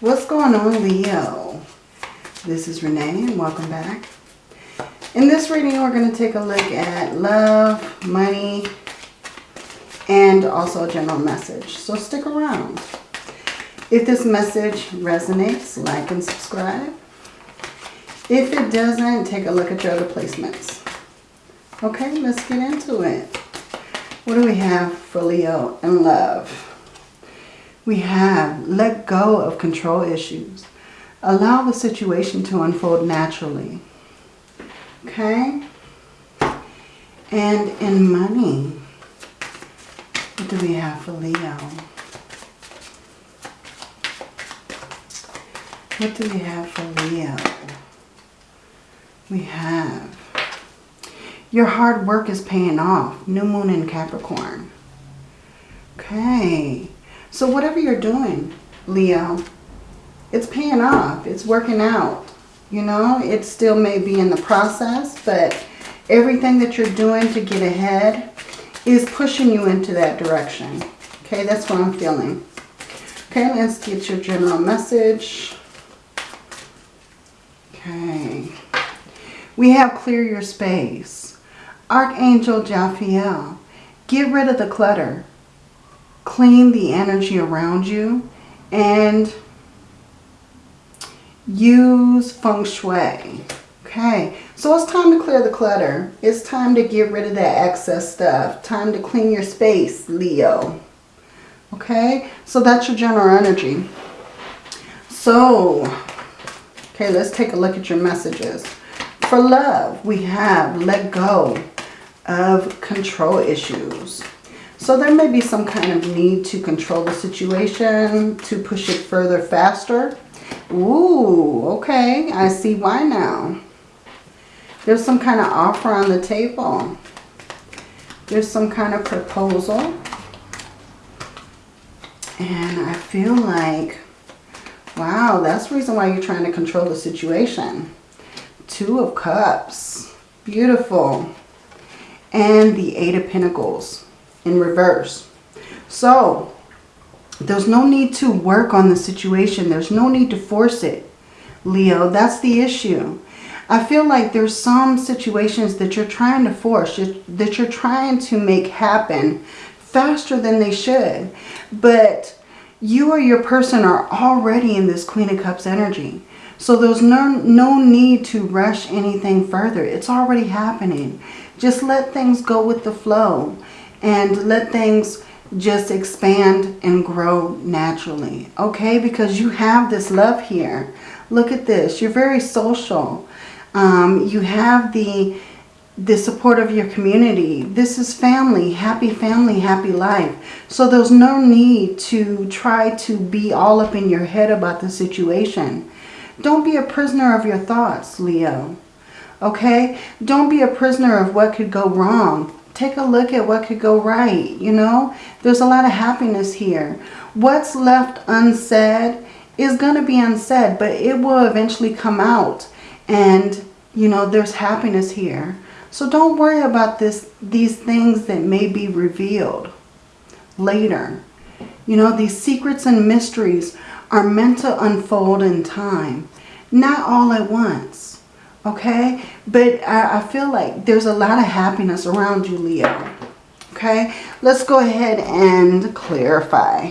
What's going on, Leo? This is Renee and welcome back. In this reading, we're going to take a look at love, money, and also a general message. So stick around. If this message resonates, like and subscribe. If it doesn't, take a look at your other placements. Okay, let's get into it. What do we have for Leo and love? We have let go of control issues. Allow the situation to unfold naturally. Okay? And in money, what do we have for Leo? What do we have for Leo? We have your hard work is paying off. New moon in Capricorn. Okay. So whatever you're doing, Leo, it's paying off. It's working out. You know, it still may be in the process, but everything that you're doing to get ahead is pushing you into that direction. Okay, that's what I'm feeling. Okay, let's get your general message. Okay. We have clear your space. Archangel Jophiel, get rid of the clutter. Clean the energy around you and use feng shui. Okay, so it's time to clear the clutter. It's time to get rid of that excess stuff. Time to clean your space, Leo. Okay, so that's your general energy. So, okay, let's take a look at your messages. For love, we have let go of control issues. So there may be some kind of need to control the situation, to push it further faster. Ooh, okay. I see why now. There's some kind of offer on the table. There's some kind of proposal. And I feel like, wow, that's the reason why you're trying to control the situation. Two of Cups. Beautiful. And the Eight of Pentacles in reverse. So, there's no need to work on the situation. There's no need to force it. Leo, that's the issue. I feel like there's some situations that you're trying to force, that you're trying to make happen faster than they should. But you or your person are already in this Queen of Cups energy. So there's no, no need to rush anything further. It's already happening. Just let things go with the flow and let things just expand and grow naturally. Okay, because you have this love here. Look at this. You're very social. Um, you have the the support of your community. This is family, happy family, happy life. So there's no need to try to be all up in your head about the situation. Don't be a prisoner of your thoughts, Leo. Okay? Don't be a prisoner of what could go wrong take a look at what could go right, you know. There's a lot of happiness here. What's left unsaid is going to be unsaid, but it will eventually come out. And, you know, there's happiness here. So don't worry about this, these things that may be revealed later. You know, these secrets and mysteries are meant to unfold in time, not all at once okay? But I, I feel like there's a lot of happiness around you, Leo, okay? Let's go ahead and clarify.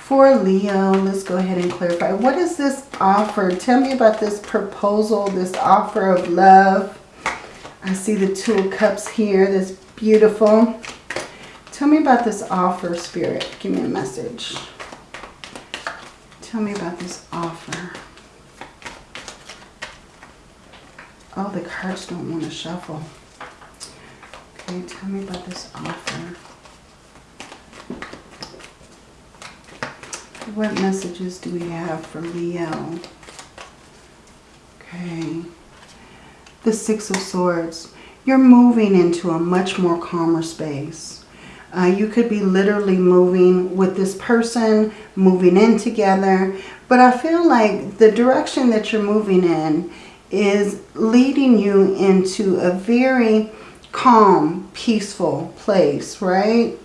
For Leo, let's go ahead and clarify. What is this offer? Tell me about this proposal, this offer of love. I see the Two of Cups here. That's beautiful. Tell me about this offer, Spirit. Give me a message. Tell me about this offer. Oh, the cards don't want to shuffle. Okay, tell me about this offer. What messages do we have for Leo? Okay. The Six of Swords. You're moving into a much more calmer space. Uh, you could be literally moving with this person, moving in together. But I feel like the direction that you're moving in is leading you into a very calm, peaceful place, right?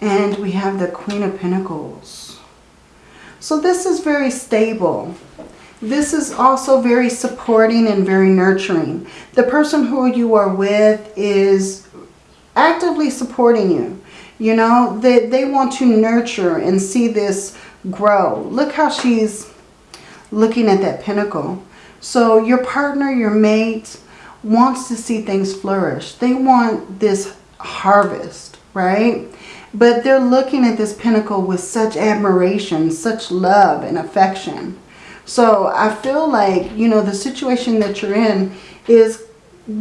And we have the Queen of Pentacles. So this is very stable. This is also very supporting and very nurturing. The person who you are with is actively supporting you. You know, they, they want to nurture and see this grow. Look how she's looking at that pentacle. So your partner, your mate, wants to see things flourish. They want this harvest, right? But they're looking at this pentacle with such admiration, such love and affection. So I feel like, you know, the situation that you're in is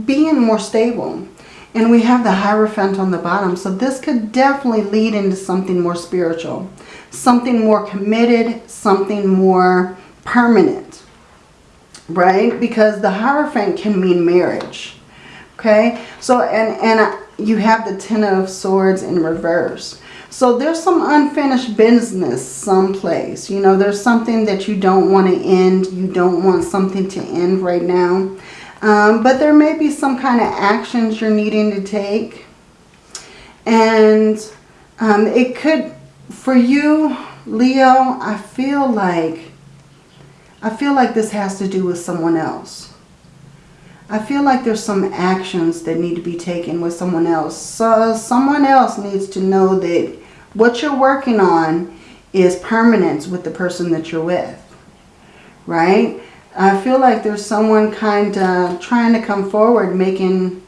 being more stable. And we have the Hierophant on the bottom. So this could definitely lead into something more spiritual. Something more committed, something more permanent. Right? Because the Hierophant can mean marriage. Okay? So, and, and you have the Ten of Swords in reverse. So there's some unfinished business someplace. You know, there's something that you don't want to end. You don't want something to end right now. Um, but there may be some kind of actions you're needing to take. And um, it could, for you, Leo, I feel like, I feel like this has to do with someone else. I feel like there's some actions that need to be taken with someone else. So someone else needs to know that what you're working on is permanence with the person that you're with. Right? I feel like there's someone kind of trying to come forward making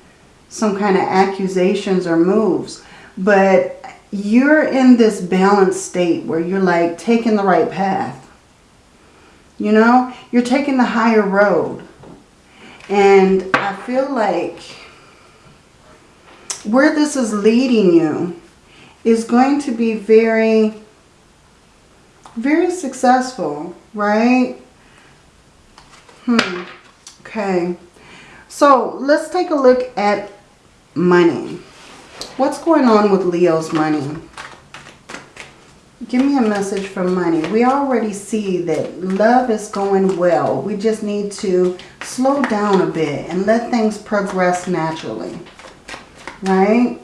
some kind of accusations or moves. But you're in this balanced state where you're like taking the right path. You know, you're taking the higher road. And I feel like where this is leading you is going to be very, very successful, right? Hmm. Okay. So let's take a look at money. What's going on with Leo's money? Give me a message for money. We already see that love is going well. We just need to slow down a bit and let things progress naturally. Right?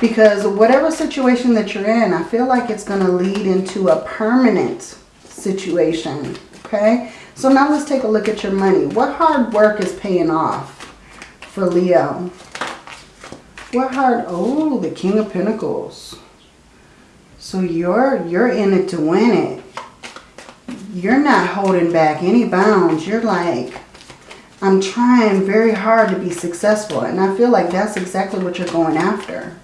Because whatever situation that you're in, I feel like it's going to lead into a permanent situation. Okay? So now let's take a look at your money. What hard work is paying off for Leo? What hard... Oh, the King of Pentacles. So you're, you're in it to win it. You're not holding back any bounds. You're like, I'm trying very hard to be successful. And I feel like that's exactly what you're going after.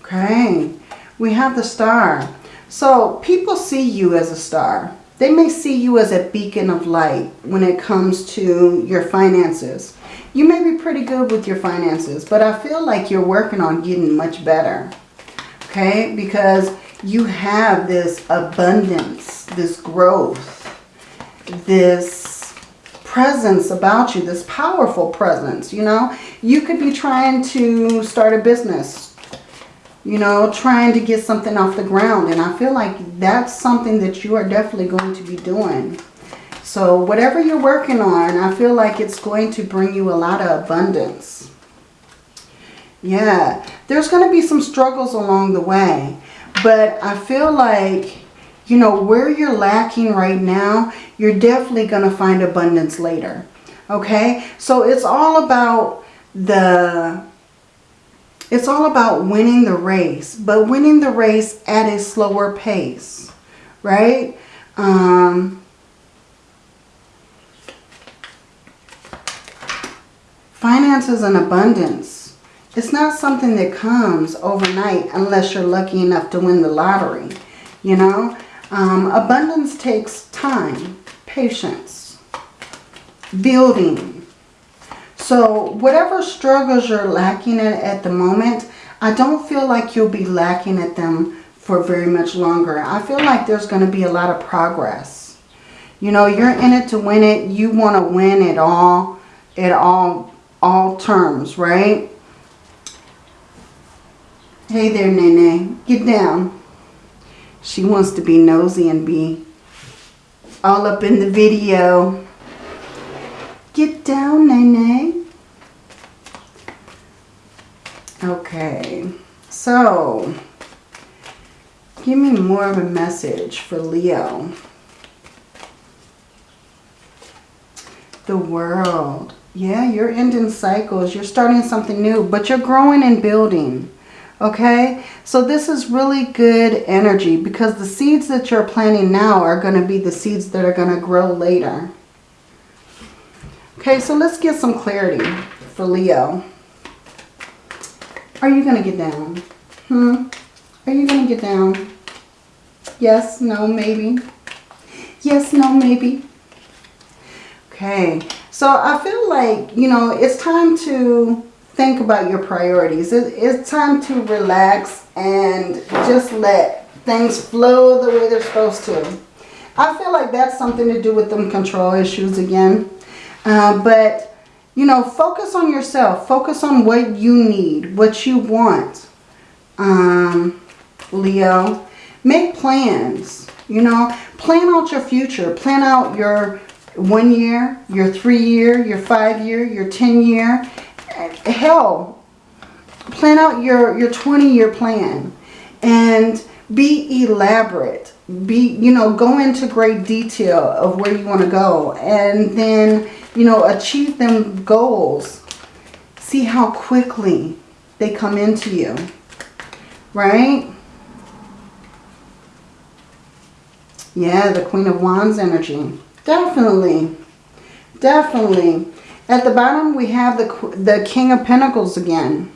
Okay. We have the star. So people see you as a star. They may see you as a beacon of light when it comes to your finances. You may be pretty good with your finances, but I feel like you're working on getting much better. Okay, because you have this abundance, this growth, this presence about you, this powerful presence, you know. You could be trying to start a business, you know, trying to get something off the ground. And I feel like that's something that you are definitely going to be doing. So whatever you're working on, I feel like it's going to bring you a lot of abundance. Yeah, there's going to be some struggles along the way. But I feel like, you know, where you're lacking right now, you're definitely going to find abundance later. Okay, so it's all about the it's all about winning the race, but winning the race at a slower pace, right? Um, finances and abundance. It's not something that comes overnight unless you're lucky enough to win the lottery, you know? Um, abundance takes time, patience, building, so whatever struggles you're lacking at at the moment, I don't feel like you'll be lacking at them for very much longer. I feel like there's going to be a lot of progress. You know, you're in it to win it. You want to win it all, at all, all terms, right? Hey there, Nene. Get down. She wants to be nosy and be all up in the video. Get down, Nene. Okay, so Give me more of a message for Leo. The world. Yeah, you're ending cycles. You're starting something new, but you're growing and building. Okay, so this is really good energy because the seeds that you're planting now are going to be the seeds that are going to grow later. Okay, so let's get some clarity for Leo. Are you going to get down? Hmm? Are you going to get down? Yes, no, maybe. Yes, no, maybe. Okay, so I feel like, you know, it's time to think about your priorities. It's time to relax and just let things flow the way they're supposed to. I feel like that's something to do with them control issues again. Uh, but, you know, focus on yourself. Focus on what you need, what you want. Um, Leo, make plans. You know, plan out your future. Plan out your one year, your three year, your five year, your 10 year hell, plan out your, your 20 year plan and be elaborate. Be, you know, go into great detail of where you want to go and then, you know, achieve them goals. See how quickly they come into you, right? Yeah, the Queen of Wands energy. Definitely. Definitely. At the bottom, we have the, the King of Pentacles again.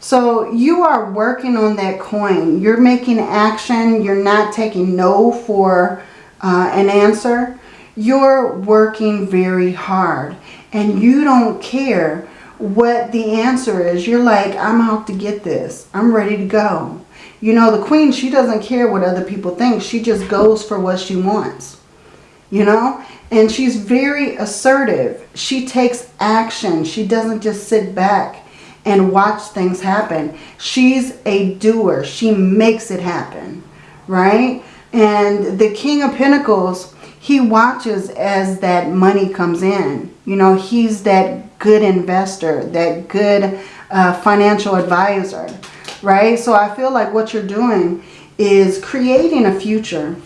So you are working on that coin. You're making action. You're not taking no for uh, an answer. You're working very hard. And you don't care what the answer is. You're like, I'm out to get this. I'm ready to go. You know, the queen, she doesn't care what other people think. She just goes for what she wants. You know? And she's very assertive. She takes action. She doesn't just sit back and watch things happen. She's a doer. She makes it happen, right? And the King of Pentacles, he watches as that money comes in. You know, he's that good investor, that good uh, financial advisor, right? So I feel like what you're doing is creating a future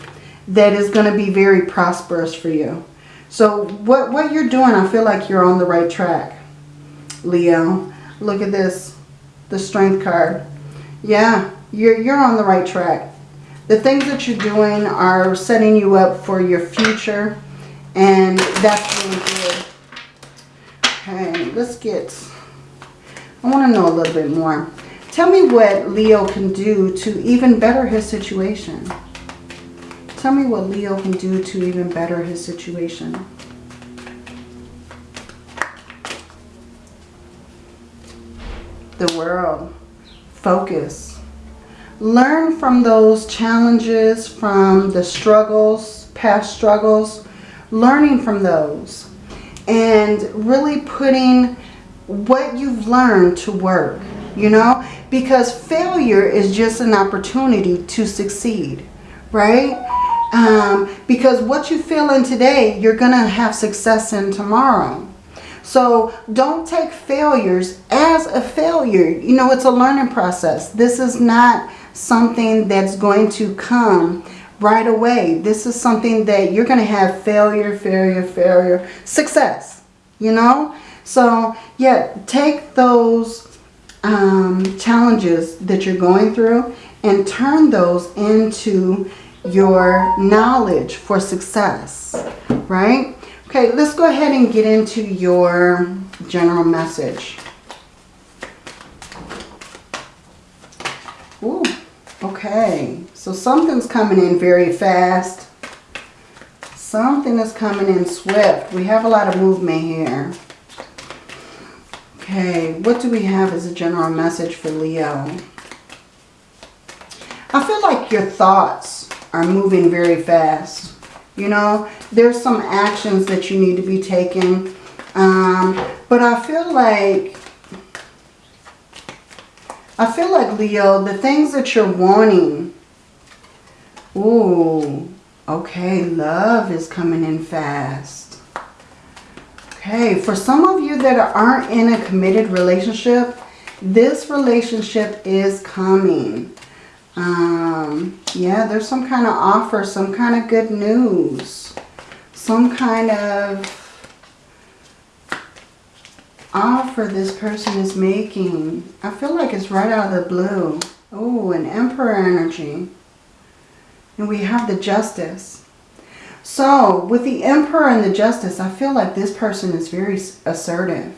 that is going to be very prosperous for you. So what, what you're doing, I feel like you're on the right track, Leo. Look at this, the strength card. Yeah, you're, you're on the right track. The things that you're doing are setting you up for your future. And that's really good. Okay, let's get... I want to know a little bit more. Tell me what Leo can do to even better his situation. Tell me what Leo can do to even better his situation. The world. Focus. Learn from those challenges, from the struggles, past struggles. Learning from those. And really putting what you've learned to work. You know? Because failure is just an opportunity to succeed. Right? Um, because what you feel in today, you're going to have success in tomorrow. So don't take failures as a failure. You know, it's a learning process. This is not something that's going to come right away. This is something that you're going to have failure, failure, failure, success, you know? So, yeah, take those um, challenges that you're going through and turn those into your knowledge for success, right? Okay, let's go ahead and get into your general message. Ooh, okay. So something's coming in very fast. Something is coming in swift. We have a lot of movement here. Okay, what do we have as a general message for Leo? I feel like your thoughts are moving very fast. You know, there's some actions that you need to be taking. Um, but I feel like, I feel like, Leo, the things that you're wanting, ooh, okay, love is coming in fast. Okay, for some of you that aren't in a committed relationship, this relationship is coming. Um, Um, yeah, there's some kind of offer, some kind of good news. Some kind of offer this person is making. I feel like it's right out of the blue. Oh, an emperor energy. And we have the justice. So, with the emperor and the justice, I feel like this person is very assertive.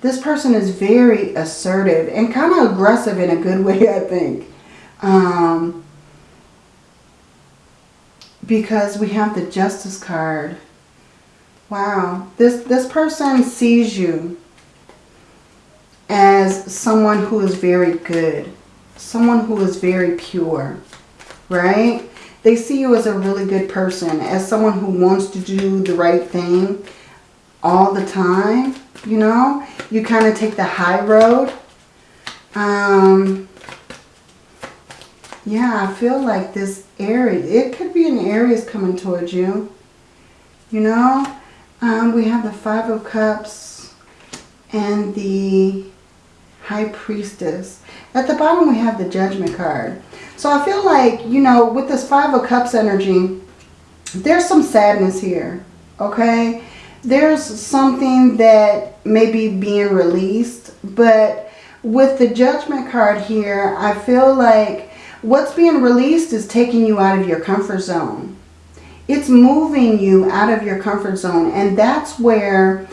This person is very assertive and kind of aggressive in a good way, I think. Um, because we have the justice card. Wow. This, this person sees you as someone who is very good. Someone who is very pure. Right? They see you as a really good person. As someone who wants to do the right thing all the time. You know? You kind of take the high road. Um, yeah, I feel like this Aries, it could be an Aries coming towards you. You know? Um, we have the Five of Cups and the High Priestess. At the bottom we have the Judgment card. So I feel like, you know, with this Five of Cups energy, there's some sadness here, okay? There's something that may be being released, but with the Judgment card here, I feel like what's being released is taking you out of your comfort zone. It's moving you out of your comfort zone, and that's where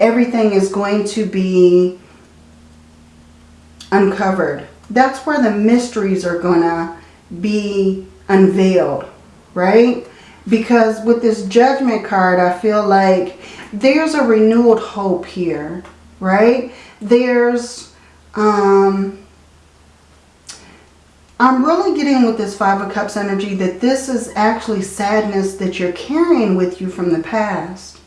everything is going to be uncovered. That's where the mysteries are going to be unveiled, right? Because with this judgment card, I feel like there's a renewed hope here, right? There's, um, I'm really getting with this Five of Cups energy that this is actually sadness that you're carrying with you from the past.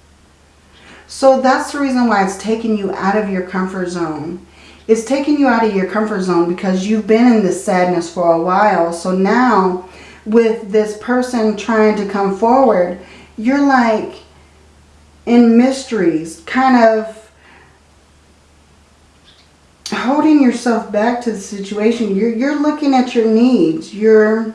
So that's the reason why it's taking you out of your comfort zone. It's taking you out of your comfort zone because you've been in this sadness for a while. So now with this person trying to come forward, you're like in mysteries, kind of holding yourself back to the situation. You're, you're looking at your needs. You're,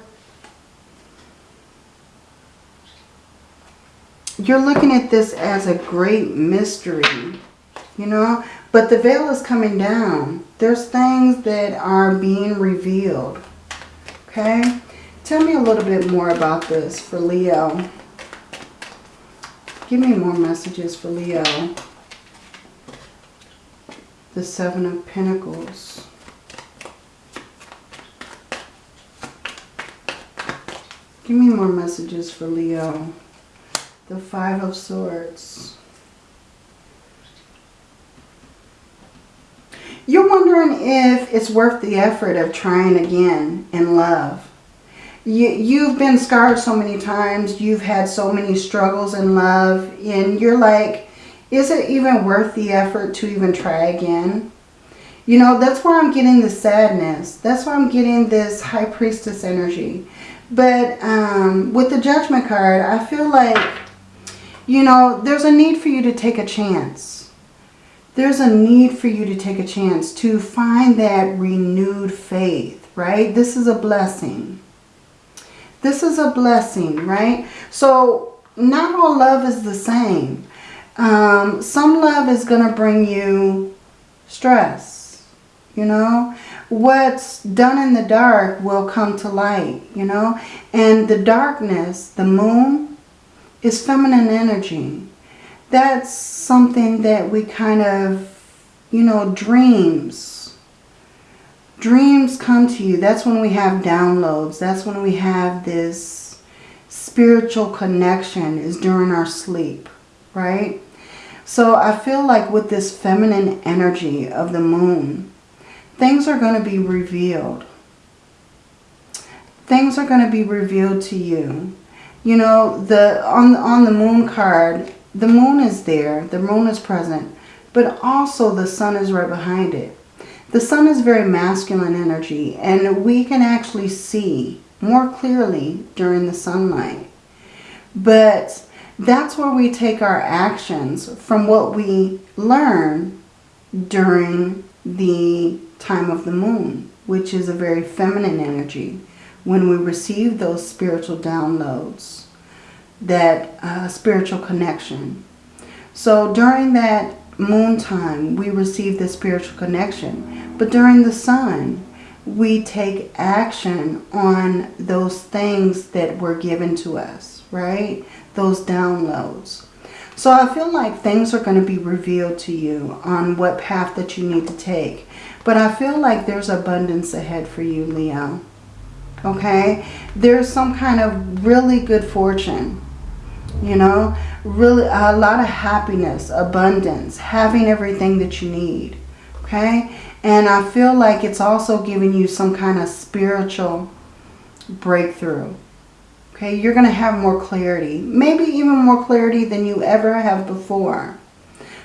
you're looking at this as a great mystery, you know. But the veil is coming down. There's things that are being revealed. Okay? Tell me a little bit more about this for Leo. Give me more messages for Leo. The Seven of Pentacles. Give me more messages for Leo. The Five of Swords. You're wondering if it's worth the effort of trying again in love. You, you've been scarred so many times. You've had so many struggles in love. And you're like, is it even worth the effort to even try again? You know, that's where I'm getting the sadness. That's why I'm getting this High Priestess energy. But um, with the Judgment card, I feel like, you know, there's a need for you to take a chance there's a need for you to take a chance to find that renewed faith, right? This is a blessing. This is a blessing, right? So not all love is the same. Um, some love is going to bring you stress, you know. What's done in the dark will come to light, you know. And the darkness, the moon, is feminine energy that's something that we kind of, you know, dreams. Dreams come to you. That's when we have downloads. That's when we have this spiritual connection is during our sleep, right? So I feel like with this feminine energy of the moon, things are going to be revealed. Things are going to be revealed to you. You know, the on, on the moon card, the moon is there, the moon is present, but also the sun is right behind it. The sun is very masculine energy and we can actually see more clearly during the sunlight. But that's where we take our actions from what we learn during the time of the moon. which is a very feminine energy, when we receive those spiritual downloads, that uh, spiritual connection. So during that moon time, we receive the spiritual connection. But during the sun, we take action on those things that were given to us, right? Those downloads. So I feel like things are going to be revealed to you on what path that you need to take. But I feel like there's abundance ahead for you, Leo. Okay? There's some kind of really good fortune. You know? Really, a lot of happiness, abundance, having everything that you need. Okay? And I feel like it's also giving you some kind of spiritual breakthrough. Okay, you're going to have more clarity. Maybe even more clarity than you ever have before.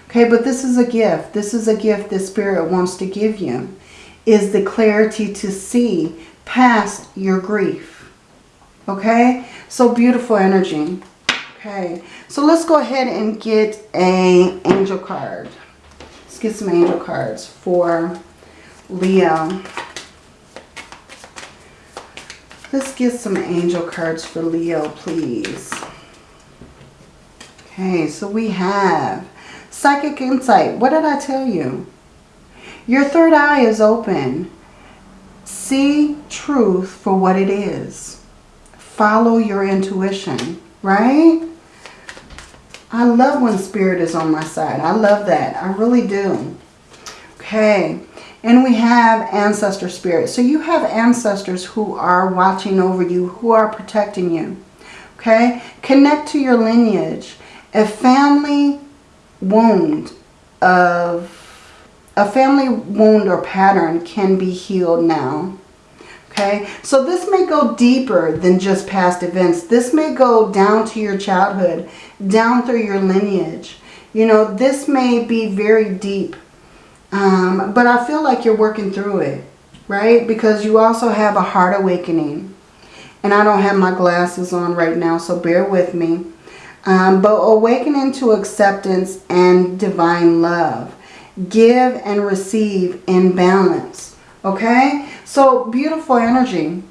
Okay, but this is a gift. This is a gift that Spirit wants to give you. Is the clarity to see past your grief. Okay, so beautiful energy. Okay, so let's go ahead and get a angel card. Let's get some angel cards for Leo. Let's get some angel cards for Leo, please. Okay, so we have Psychic Insight. What did I tell you? Your third eye is open. See truth for what it is. Follow your intuition, right? I love when spirit is on my side. I love that. I really do. Okay. And we have ancestor spirits. So you have ancestors who are watching over you, who are protecting you. Okay? Connect to your lineage. A family wound of a family wound or pattern can be healed now. Okay, so this may go deeper than just past events. This may go down to your childhood, down through your lineage. You know, this may be very deep um, but I feel like you're working through it, right? Because you also have a heart awakening. And I don't have my glasses on right now, so bear with me. Um, but awakening to acceptance and divine love. Give and receive in balance. Okay? So beautiful energy.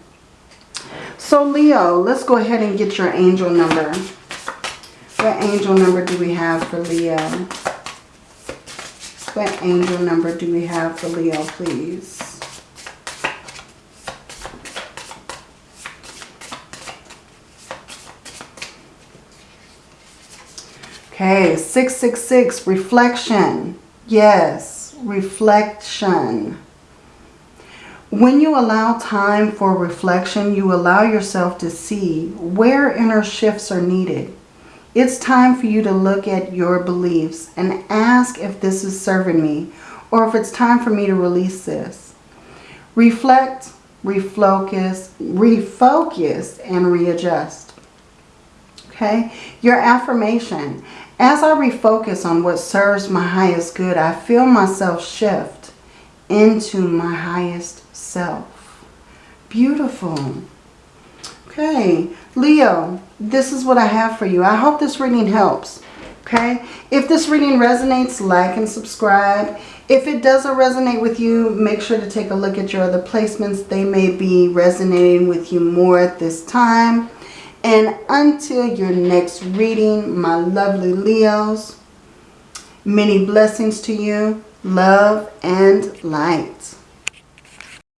So Leo, let's go ahead and get your angel number. What angel number do we have for Leo? What angel number do we have for Leo, please? Okay, 666, reflection. Yes, reflection. When you allow time for reflection, you allow yourself to see where inner shifts are needed. It's time for you to look at your beliefs and ask if this is serving me or if it's time for me to release this. Reflect, refocus, refocus, and readjust. Okay? Your affirmation. As I refocus on what serves my highest good, I feel myself shift into my highest self. Beautiful. Okay, Leo, this is what I have for you. I hope this reading helps. Okay, if this reading resonates, like and subscribe. If it doesn't resonate with you, make sure to take a look at your other placements. They may be resonating with you more at this time. And until your next reading, my lovely Leos, many blessings to you, love and light.